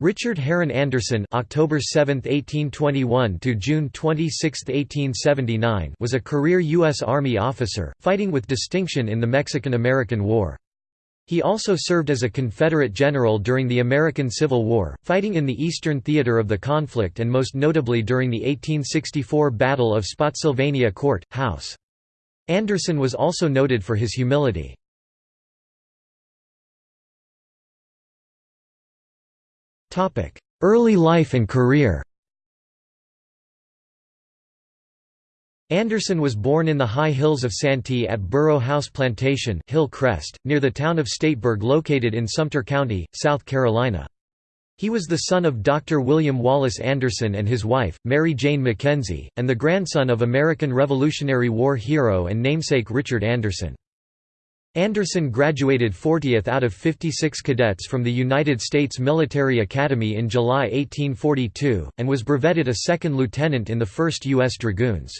Richard Heron Anderson October 7, 1821 to June 26, 1879 was a career U.S. Army officer, fighting with distinction in the Mexican–American War. He also served as a Confederate general during the American Civil War, fighting in the eastern theater of the conflict and most notably during the 1864 Battle of Spotsylvania Court, House. Anderson was also noted for his humility. Early life and career Anderson was born in the high hills of Santee at Borough House Plantation Hill Crest, near the town of Stateburg located in Sumter County, South Carolina. He was the son of Dr. William Wallace Anderson and his wife, Mary Jane Mackenzie, and the grandson of American Revolutionary War hero and namesake Richard Anderson. Anderson graduated 40th out of 56 cadets from the United States Military Academy in July 1842, and was brevetted a second lieutenant in the 1st U.S. Dragoons.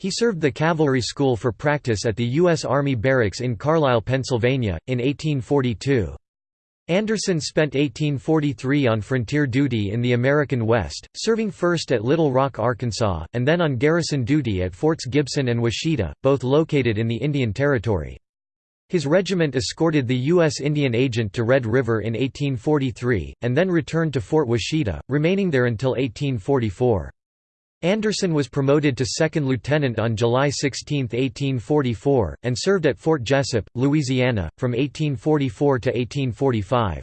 He served the cavalry school for practice at the U.S. Army Barracks in Carlisle, Pennsylvania, in 1842. Anderson spent 1843 on frontier duty in the American West, serving first at Little Rock, Arkansas, and then on garrison duty at Forts Gibson and Washita, both located in the Indian Territory. His regiment escorted the U.S. Indian agent to Red River in 1843, and then returned to Fort Washita, remaining there until 1844. Anderson was promoted to second lieutenant on July 16, 1844, and served at Fort Jesup, Louisiana, from 1844 to 1845.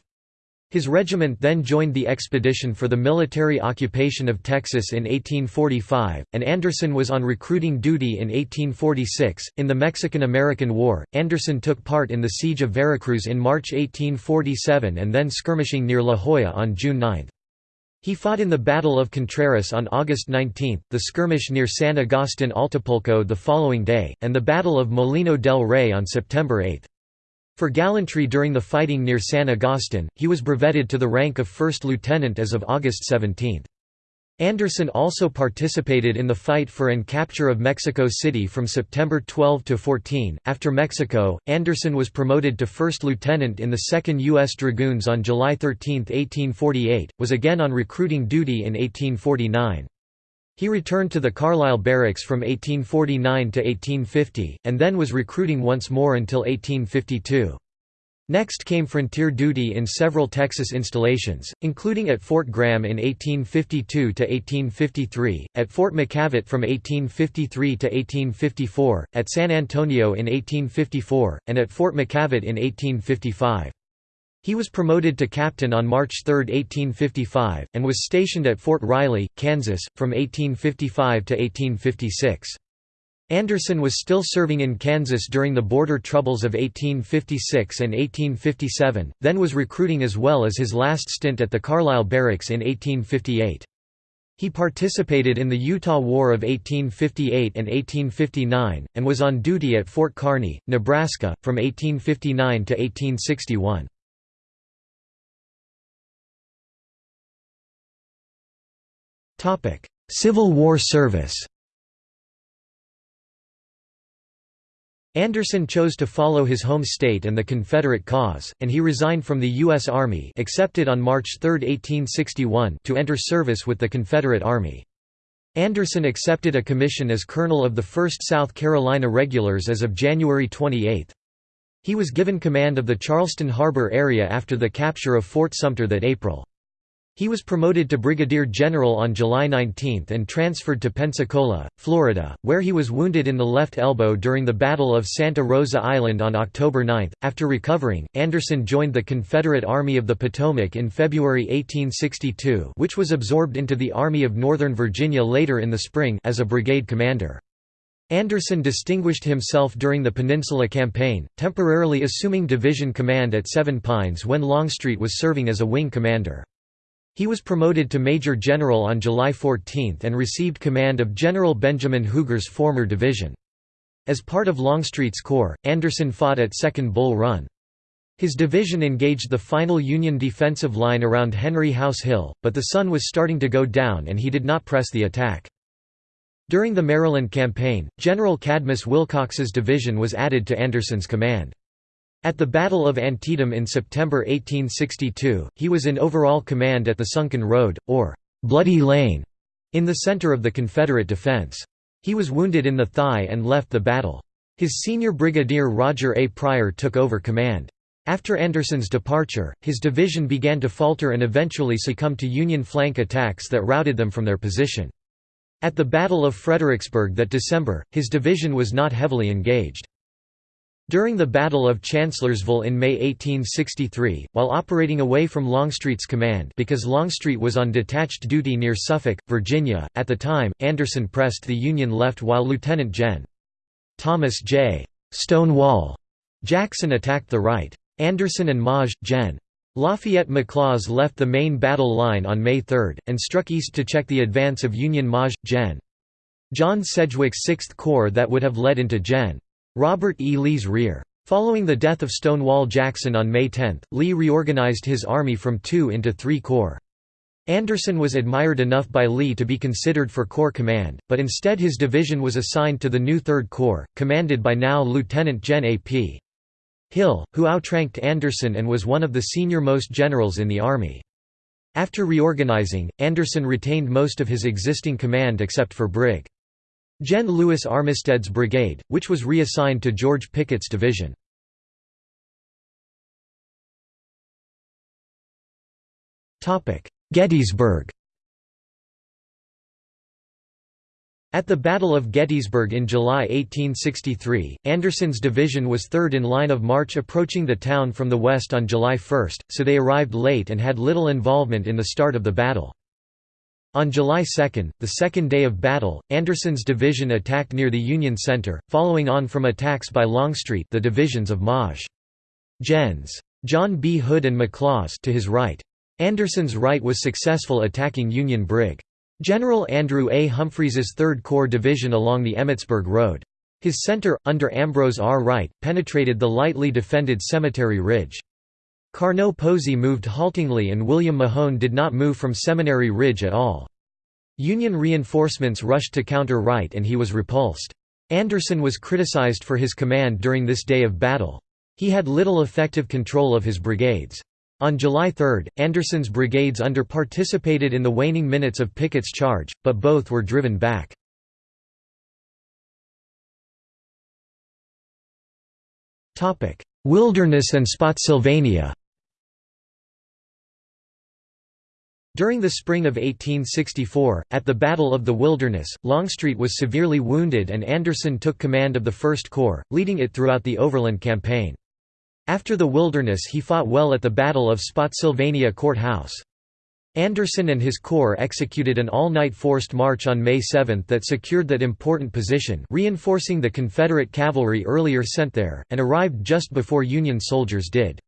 His regiment then joined the expedition for the military occupation of Texas in 1845, and Anderson was on recruiting duty in 1846. In the Mexican American War, Anderson took part in the Siege of Veracruz in March 1847 and then skirmishing near La Hoya on June 9. He fought in the Battle of Contreras on August 19, the skirmish near San Agustin Atlapulco the following day, and the Battle of Molino del Rey on September 8. For gallantry during the fighting near San Agustin, he was brevetted to the rank of first lieutenant as of August 17. Anderson also participated in the fight for and capture of Mexico City from September 12 to 14. After Mexico, Anderson was promoted to first lieutenant in the 2nd U.S. Dragoons on July 13, 1848, was again on recruiting duty in 1849. He returned to the Carlisle Barracks from 1849 to 1850, and then was recruiting once more until 1852. Next came frontier duty in several Texas installations, including at Fort Graham in 1852 to 1853, at Fort McKavett from 1853 to 1854, at San Antonio in 1854, and at Fort McKavett in 1855. He was promoted to captain on March 3, 1855, and was stationed at Fort Riley, Kansas, from 1855 to 1856. Anderson was still serving in Kansas during the border troubles of 1856 and 1857, then was recruiting as well as his last stint at the Carlisle Barracks in 1858. He participated in the Utah War of 1858 and 1859, and was on duty at Fort Kearny, Nebraska, from 1859 to 1861. Civil War service Anderson chose to follow his home state and the Confederate cause, and he resigned from the U.S. Army accepted on March 3, 1861 to enter service with the Confederate Army. Anderson accepted a commission as colonel of the 1st South Carolina Regulars as of January 28. He was given command of the Charleston Harbor area after the capture of Fort Sumter that April. He was promoted to brigadier general on July 19 and transferred to Pensacola, Florida, where he was wounded in the left elbow during the Battle of Santa Rosa Island on October 9. After recovering, Anderson joined the Confederate Army of the Potomac in February 1862, which was absorbed into the Army of Northern Virginia later in the spring as a brigade commander. Anderson distinguished himself during the Peninsula Campaign, temporarily assuming division command at Seven Pines when Longstreet was serving as a wing commander. He was promoted to Major General on July 14 and received command of General Benjamin Huger's former division. As part of Longstreet's corps, Anderson fought at Second Bull Run. His division engaged the final Union defensive line around Henry House Hill, but the sun was starting to go down and he did not press the attack. During the Maryland campaign, General Cadmus Wilcox's division was added to Anderson's command. At the Battle of Antietam in September 1862, he was in overall command at the Sunken Road, or Bloody Lane, in the center of the Confederate defense. He was wounded in the thigh and left the battle. His senior brigadier Roger A. Pryor took over command. After Anderson's departure, his division began to falter and eventually succumbed to Union flank attacks that routed them from their position. At the Battle of Fredericksburg that December, his division was not heavily engaged. During the Battle of Chancellorsville in May 1863, while operating away from Longstreet's command because Longstreet was on detached duty near Suffolk, Virginia, at the time, Anderson pressed the Union left while Lieutenant Gen. Thomas J. Stonewall Jackson attacked the right. Anderson and Maj. Gen. Lafayette McLaws left the main battle line on May 3, and struck east to check the advance of Union Maj. Gen. John Sedgwick's 6th Corps that would have led into Gen. Robert E. Lee's rear. Following the death of Stonewall Jackson on May 10, Lee reorganized his army from two into three corps. Anderson was admired enough by Lee to be considered for Corps command, but instead his division was assigned to the new Third Corps, commanded by now Lieutenant Gen. A. P. Hill, who outranked Anderson and was one of the senior-most generals in the Army. After reorganizing, Anderson retained most of his existing command except for Brig. Gen. Louis Armistead's brigade, which was reassigned to George Pickett's division. Gettysburg At the Battle of Gettysburg in July 1863, Anderson's division was third in line of march approaching the town from the west on July 1, so they arrived late and had little involvement in the start of the battle. On July 2, the second day of battle, Anderson's division attacked near the Union Center, following on from attacks by Longstreet the divisions of Maj. Gens. John B. Hood and McLaws to his right. Anderson's right was successful attacking Union Brig. General Andrew A. Humphreys's 3rd Corps Division along the Emmitsburg Road. His center, under Ambrose R. Wright, penetrated the lightly defended Cemetery Ridge. Carnot Posey moved haltingly and William Mahone did not move from Seminary Ridge at all. Union reinforcements rushed to counter Wright and he was repulsed. Anderson was criticized for his command during this day of battle. He had little effective control of his brigades. On July 3, Anderson's brigades under participated in the waning minutes of Pickett's charge, but both were driven back. Wilderness and Spotsylvania During the spring of 1864, at the Battle of the Wilderness, Longstreet was severely wounded and Anderson took command of the First Corps, leading it throughout the Overland Campaign. After the Wilderness he fought well at the Battle of Spotsylvania Court House. Anderson and his corps executed an all-night forced march on May 7 that secured that important position reinforcing the Confederate cavalry earlier sent there, and arrived just before Union soldiers did.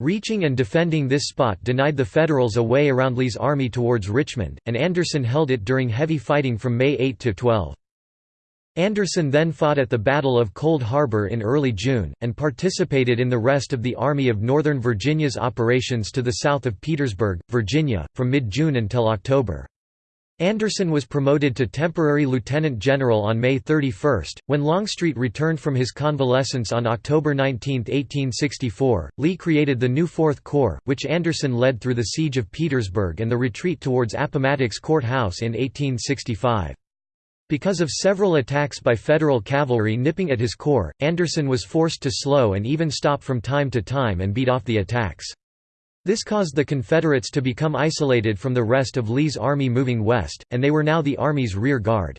Reaching and defending this spot denied the Federals a way around Lee's army towards Richmond, and Anderson held it during heavy fighting from May 8 to 12. Anderson then fought at the Battle of Cold Harbor in early June, and participated in the rest of the Army of Northern Virginia's operations to the south of Petersburg, Virginia, from mid-June until October. Anderson was promoted to temporary lieutenant general on May 31. When Longstreet returned from his convalescence on October 19, 1864, Lee created the new Fourth Corps, which Anderson led through the siege of Petersburg and the retreat towards Appomattox Court House in 1865. Because of several attacks by Federal cavalry nipping at his corps, Anderson was forced to slow and even stop from time to time and beat off the attacks. This caused the Confederates to become isolated from the rest of Lee's army moving west, and they were now the Army's rear guard.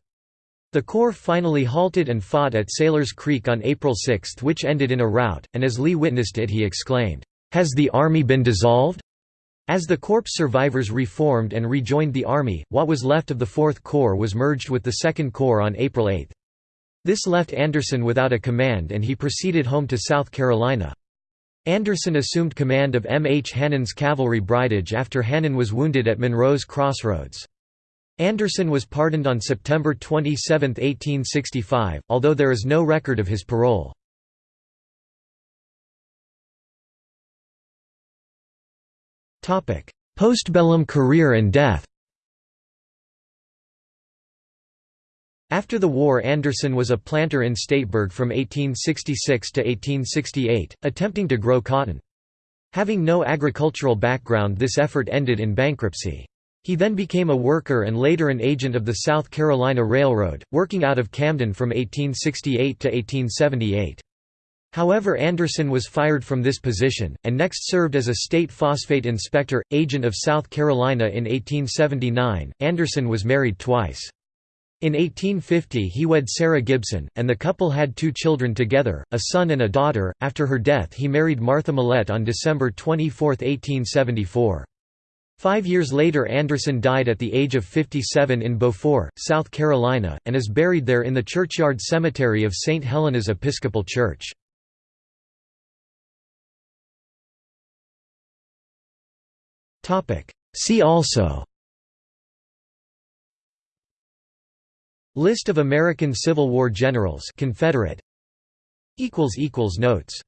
The Corps finally halted and fought at Sailor's Creek on April 6 which ended in a rout, and as Lee witnessed it he exclaimed, "'Has the Army been dissolved?' As the Corps survivors reformed and rejoined the Army, what was left of the Fourth Corps was merged with the Second Corps on April 8. This left Anderson without a command and he proceeded home to South Carolina. Anderson assumed command of M. H. Hannon's cavalry bridage after Hannon was wounded at Monroe's Crossroads. Anderson was pardoned on September 27, 1865, although there is no record of his parole. Postbellum career and death After the war Anderson was a planter in Stateburg from 1866 to 1868, attempting to grow cotton. Having no agricultural background this effort ended in bankruptcy. He then became a worker and later an agent of the South Carolina Railroad, working out of Camden from 1868 to 1878. However Anderson was fired from this position, and next served as a state phosphate inspector, agent of South Carolina in 1879. Anderson was married twice. In 1850 he wed Sarah Gibson, and the couple had two children together, a son and a daughter. After her death he married Martha Millett on December 24, 1874. Five years later Anderson died at the age of 57 in Beaufort, South Carolina, and is buried there in the churchyard cemetery of St. Helena's Episcopal Church. See also List of American Civil War generals Confederate. Notes